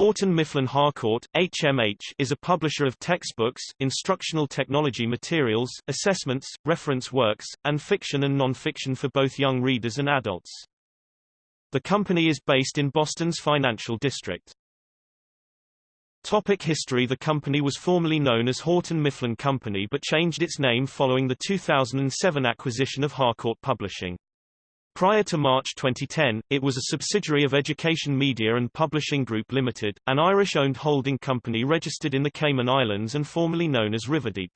Houghton Mifflin Harcourt, HMH, is a publisher of textbooks, instructional technology materials, assessments, reference works, and fiction and non-fiction for both young readers and adults. The company is based in Boston's financial district. Topic history The company was formerly known as Houghton Mifflin Company but changed its name following the 2007 acquisition of Harcourt Publishing. Prior to March 2010, it was a subsidiary of Education Media and Publishing Group Limited, an Irish-owned holding company registered in the Cayman Islands and formerly known as Riverdeep.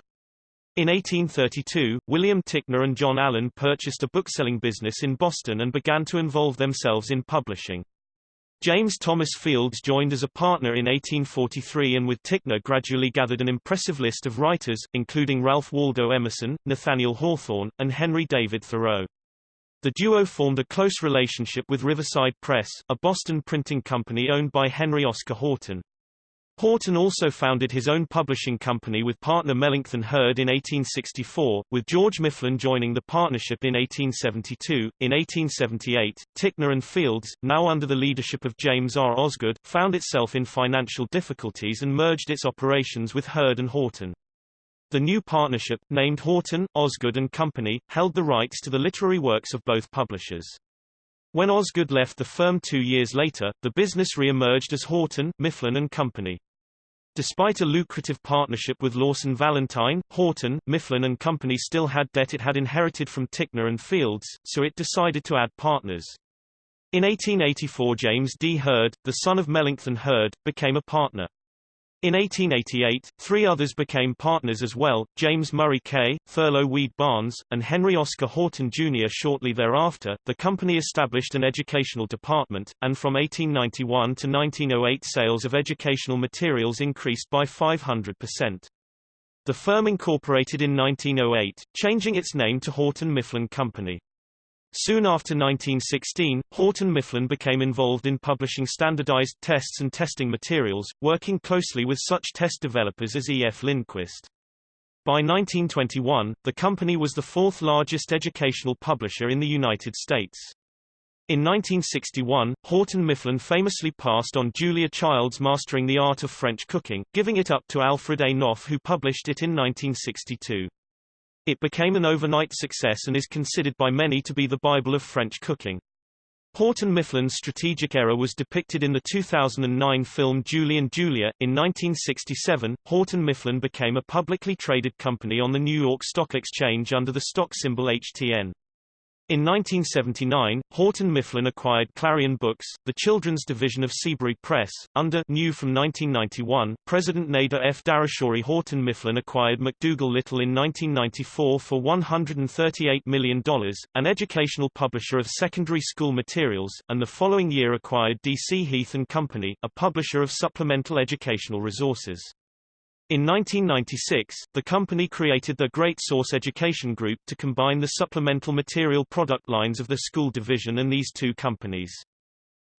In 1832, William Ticknor and John Allen purchased a bookselling business in Boston and began to involve themselves in publishing. James Thomas Fields joined as a partner in 1843 and with Ticknor gradually gathered an impressive list of writers, including Ralph Waldo Emerson, Nathaniel Hawthorne, and Henry David Thoreau. The duo formed a close relationship with Riverside Press, a Boston printing company owned by Henry Oscar Houghton. Houghton also founded his own publishing company with partner Melancthon Hurd in 1864, with George Mifflin joining the partnership in 1872. In 1878, Ticknor and Fields, now under the leadership of James R. Osgood, found itself in financial difficulties and merged its operations with Hurd and Houghton. The new partnership, named Houghton, Osgood and Company, held the rights to the literary works of both publishers. When Osgood left the firm two years later, the business re-emerged as Houghton, Mifflin and Company. Despite a lucrative partnership with Lawson Valentine, Houghton, Mifflin and Company still had debt it had inherited from Ticknor and Fields, so it decided to add partners. In 1884 James D. Hurd, the son of Melancthon Hurd, became a partner. In 1888, three others became partners as well, James Murray Kay, Thurlow Weed Barnes, and Henry Oscar Houghton Jr. Shortly thereafter, the company established an educational department, and from 1891 to 1908 sales of educational materials increased by 500%. The firm incorporated in 1908, changing its name to Houghton Mifflin Company. Soon after 1916, Houghton Mifflin became involved in publishing standardized tests and testing materials, working closely with such test developers as E. F. Lindquist. By 1921, the company was the fourth largest educational publisher in the United States. In 1961, Houghton Mifflin famously passed on Julia Child's Mastering the Art of French Cooking, giving it up to Alfred A. Knopf who published it in 1962. It became an overnight success and is considered by many to be the Bible of French cooking. Houghton Mifflin's strategic error was depicted in the 2009 film Julie and Julia. In 1967, Houghton Mifflin became a publicly traded company on the New York Stock Exchange under the stock symbol HTN. In 1979, Houghton Mifflin acquired Clarion Books, the children's division of Seabury Press. Under new from 1991, President Nader F. Darehshori Houghton Mifflin acquired McDougal Littell in 1994 for $138 million, an educational publisher of secondary school materials, and the following year acquired D.C. Heath and Company, a publisher of supplemental educational resources. In 1996, the company created the Great Source Education Group to combine the supplemental material product lines of the school division and these two companies.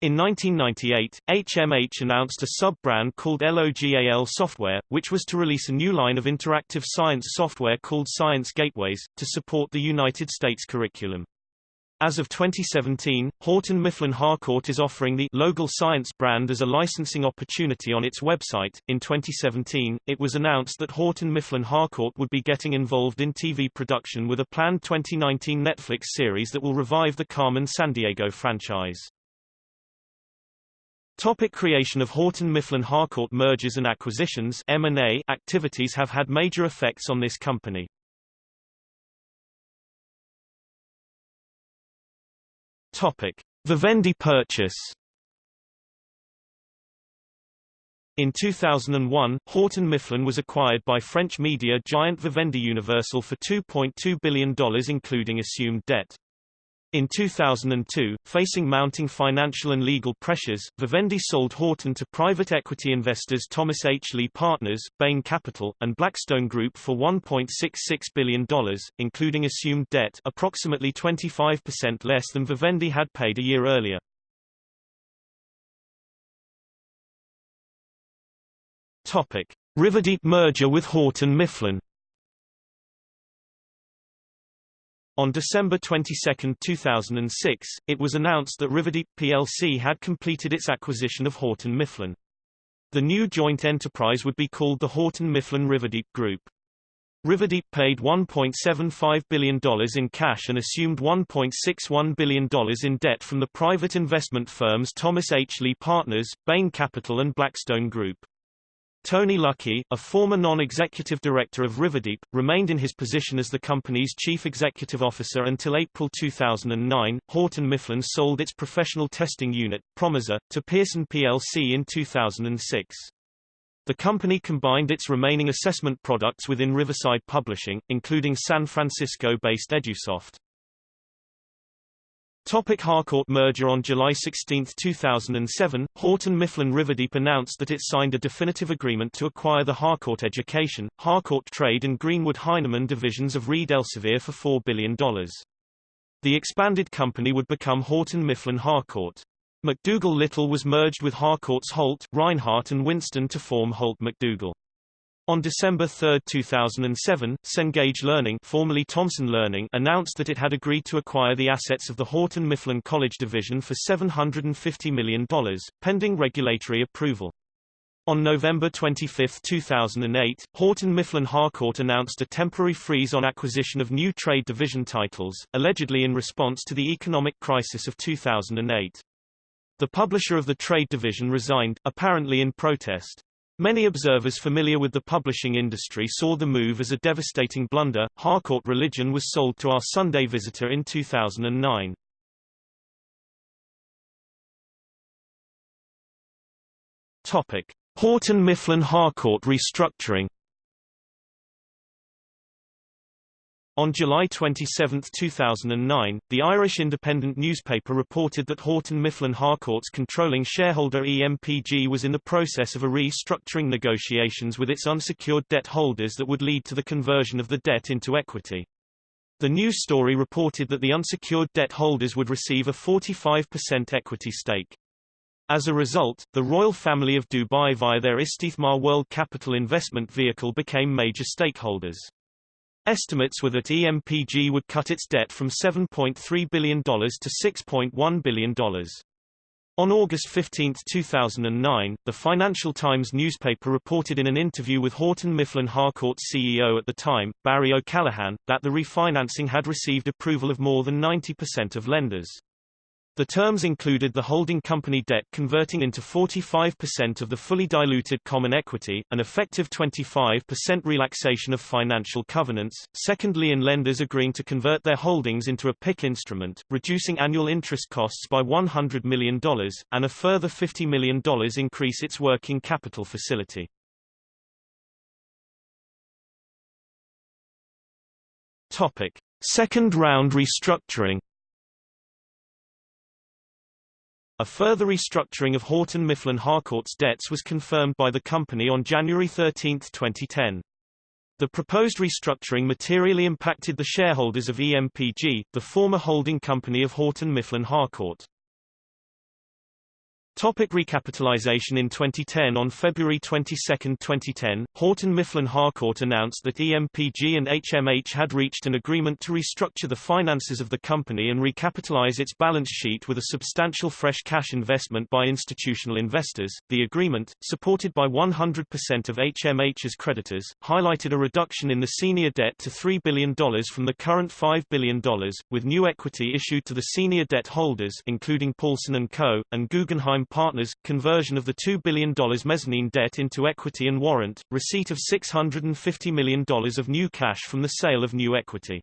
In 1998, HMH announced a sub-brand called LOGAL Software, which was to release a new line of interactive science software called Science Gateways, to support the United States curriculum. As of 2017, Houghton Mifflin Harcourt is offering the Logal Science brand as a licensing opportunity on its website. In 2017, it was announced that Houghton Mifflin Harcourt would be getting involved in TV production with a planned 2019 Netflix series that will revive the Carmen Sandiego franchise. Topic creation of Houghton Mifflin Harcourt mergers and acquisitions M&A activities have had major effects on this company. Topic: Vivendi purchase. In 2001, Houghton Mifflin was acquired by French media giant Vivendi Universal for $2.2 billion including assumed debt. In 2002, facing mounting financial and legal pressures, Vivendi sold Houghton to private equity investors Thomas H. Lee Partners, Bain Capital, and Blackstone Group for $1.66 billion, including assumed debt approximately 25% less than Vivendi had paid a year earlier. Riverdeep merger with Houghton Mifflin On December 22, 2006, it was announced that Riverdeep plc had completed its acquisition of Houghton Mifflin. The new joint enterprise would be called the Houghton Mifflin Riverdeep Group. Riverdeep paid $1.75 billion in cash and assumed $1.61 billion in debt from the private investment firms Thomas H. Lee Partners, Bain Capital and Blackstone Group. Tony Lucki, a former non-executive director of Riverdeep, remained in his position as the company's chief executive officer until April 2009. Houghton Mifflin sold its professional testing unit, Promissor, to Pearson plc in 2006. The company combined its remaining assessment products within Riverside Publishing, including San Francisco-based EduSoft. Topic Harcourt merger On July 16, 2007, Houghton Mifflin Riverdeep announced that it signed a definitive agreement to acquire the Harcourt Education, Harcourt Trade and Greenwood Heinemann divisions of Reed Elsevier for $4 billion. The expanded company would become Houghton Mifflin Harcourt. McDougal Littell was merged with Harcourt's Holt, Rinehart and Winston to form Holt McDougal. On December 3, 2007, Cengage Learning, formerly Thomson Learning announced that it had agreed to acquire the assets of the Houghton Mifflin College Division for $750 million, pending regulatory approval. On November 25, 2008, Houghton Mifflin Harcourt announced a temporary freeze on acquisition of new trade division titles, allegedly in response to the economic crisis of 2008. The publisher of the trade division resigned, apparently in protest. Many observers familiar with the publishing industry saw the move as a devastating blunder. Harcourt Religion was sold to Our Sunday Visitor in 2009. Topic: Houghton Mifflin Harcourt restructuring. On July 27, 2009, the Irish Independent newspaper reported that Houghton Mifflin Harcourt's controlling shareholder EMPG was in the process of a restructuring negotiations with its unsecured debt holders that would lead to the conversion of the debt into equity. The news story reported that the unsecured debt holders would receive a 45% equity stake. As a result, the royal family of Dubai via their Istithmar World Capital Investment vehicle became major stakeholders. Estimates were that EMPG would cut its debt from $7.3 billion to $6.1 billion. On August 15, 2009, the Financial Times newspaper reported in an interview with Houghton Mifflin Harcourt's CEO at the time, Barry O'Callaghan, that the refinancing had received approval of more than 90% of lenders. The terms included the holding company debt converting into 45% of the fully diluted common equity, an effective 25% relaxation of financial covenants, secondly lien lenders agreeing to convert their holdings into a PIK instrument, reducing annual interest costs by $100 million, and a further $50 million increase its working capital facility. Topic. Second round restructuring A further restructuring of Houghton Mifflin Harcourt's debts was confirmed by the company on January 13, 2010. The proposed restructuring materially impacted the shareholders of EMPG, the former holding company of Houghton Mifflin Harcourt. Topic recapitalization In 2010 On February 22, 2010, Houghton Mifflin Harcourt announced that EMPG and HMH had reached an agreement to restructure the finances of the company and recapitalize its balance sheet with a substantial fresh cash investment by institutional investors. The agreement, supported by 100% of HMH's creditors, highlighted a reduction in the senior debt to $3 billion from the current $5 billion, with new equity issued to the senior debt holders including Paulson & Co., and Guggenheim Partners, conversion of the $2 billion mezzanine debt into equity and warrant, receipt of $650 million of new cash from the sale of new equity.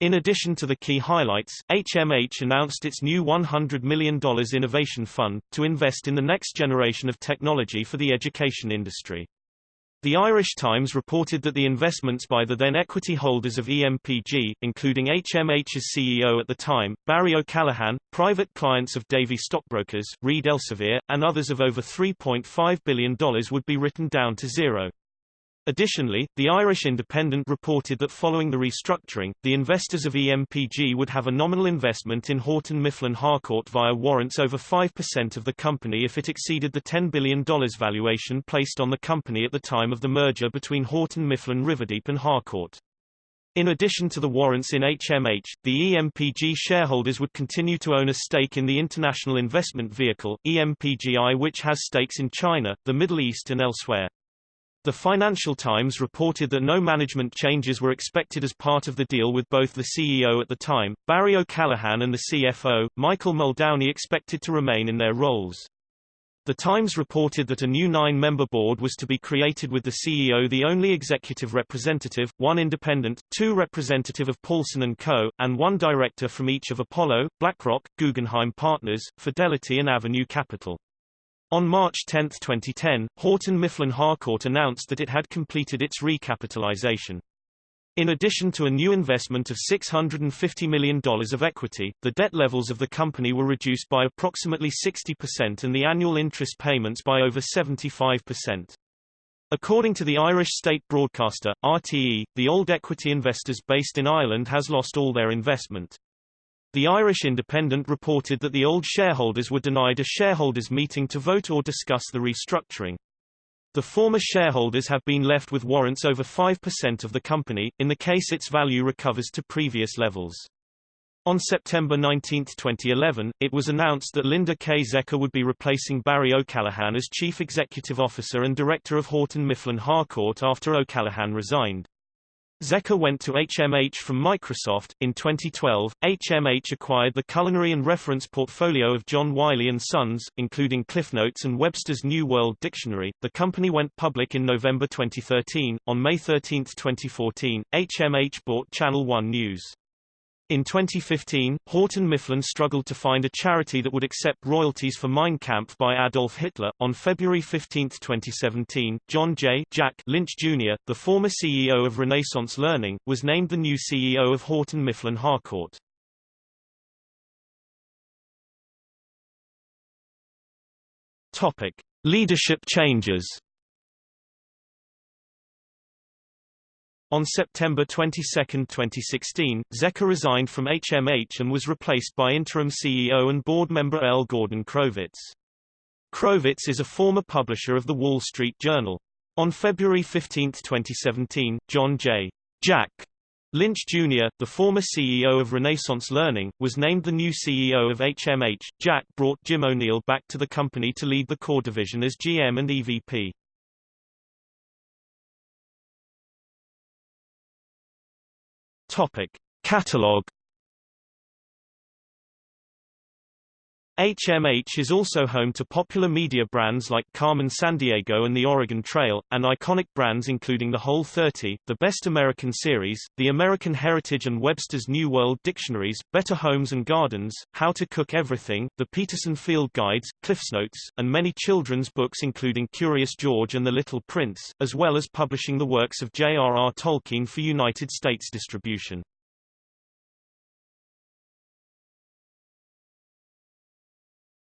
In addition to the key highlights, HMH announced its new $100 million innovation fund, to invest in the next generation of technology for the education industry. The Irish Times reported that the investments by the then equity holders of EMPG, including HMH's CEO at the time, Barry O'Callaghan, private clients of Davy Stockbrokers, Reed Elsevier, and others of over $3.5 billion would be written down to zero. Additionally, the Irish Independent reported that following the restructuring, the investors of EMPG would have a nominal investment in Houghton Mifflin Harcourt via warrants over 5% of the company if it exceeded the $10 billion valuation placed on the company at the time of the merger between Houghton Mifflin Riverdeep and Harcourt. In addition to the warrants in HMH, the EMPG shareholders would continue to own a stake in the international investment vehicle, EMPGI which has stakes in China, the Middle East and elsewhere. The Financial Times reported that no management changes were expected as part of the deal with both the CEO at the time, Barry O'Callaghan and the CFO, Michael Muldowney expected to remain in their roles. The Times reported that a new nine-member board was to be created with the CEO the only executive representative, one independent, two representative of Paulson & Co., and one director from each of Apollo, BlackRock, Guggenheim Partners, Fidelity and Avenue Capital. On March 10, 2010, Houghton Mifflin Harcourt announced that it had completed its recapitalization. In addition to a new investment of $650 million of equity, the debt levels of the company were reduced by approximately 60% and the annual interest payments by over 75%. According to the Irish state broadcaster, RTE, the old equity investors based in Ireland has lost all their investment. The Irish Independent reported that the old shareholders were denied a shareholders' meeting to vote or discuss the restructuring. The former shareholders have been left with warrants over 5% of the company, in the case its value recovers to previous levels. On September 19, 2011, it was announced that Linda K. Zecher would be replacing Barry O'Callaghan as Chief Executive Officer and Director of Houghton Mifflin Harcourt after O'Callaghan resigned. Zecher went to HMH from Microsoft. In 2012, HMH acquired the culinary and reference portfolio of John Wiley & Sons, including CliffsNotes and Webster's New World Dictionary. The company went public in November 2013. On May 13, 2014, HMH bought Channel One News. In 2015, Houghton Mifflin struggled to find a charity that would accept royalties for Mein Kampf by Adolf Hitler. On February 15, 2017, John J. Jack Lynch Jr., the former CEO of Renaissance Learning, was named the new CEO of Houghton Mifflin Harcourt. Topic: Leadership changes. On September 22, 2016, Zecher resigned from HMH and was replaced by interim CEO and board member L. Gordon Crovitz. Crovitz is a former publisher of The Wall Street Journal. On February 15, 2017, John J. Jack Lynch Jr., the former CEO of Renaissance Learning, was named the new CEO of HMH. Jack brought Jim O'Neill back to the company to lead the core division as GM and EVP. Topic. Catalog HMH is also home to popular media brands like Carmen Sandiego and the Oregon Trail, and iconic brands including the Whole 30, the Best American Series, the American Heritage and Webster's New World Dictionaries, Better Homes and Gardens, How to Cook Everything, the Peterson Field Guides, CliffsNotes, and many children's books including Curious George and the Little Prince, as well as publishing the works of J.R.R. Tolkien for United States distribution.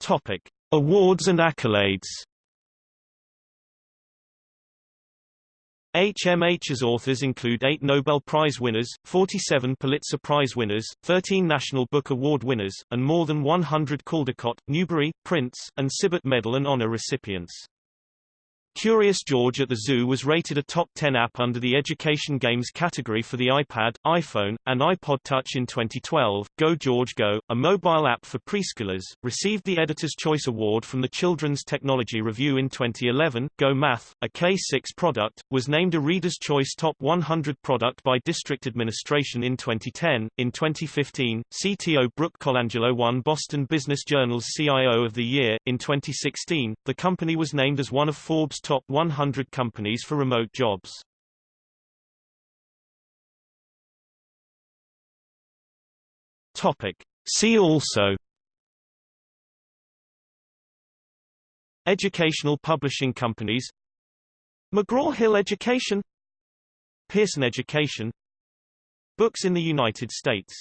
Topic: Awards and accolades. HMH's authors include eight Nobel Prize winners, 47 Pulitzer Prize winners, 13 National Book Award winners, and more than 100 Caldecott, Newbery, Printz, and Sibert Medal and Honor recipients. Curious George at the Zoo was rated a top 10 app under the Education Games category for the iPad, iPhone, and iPod Touch in 2012. Go George Go, a mobile app for preschoolers, received the Editor's Choice Award from the Children's Technology Review in 2011. Go Math, a K6 product, was named a Reader's Choice Top 100 product by District Administration in 2010. In 2015, CTO Brooke Colangelo won Boston Business Journal's CIO of the Year. In 2016, the company was named as one of Forbes' top 100 companies for remote jobs. Topic. See also. Educational publishing companies. McGraw-Hill Education. Pearson Education. Books in the United States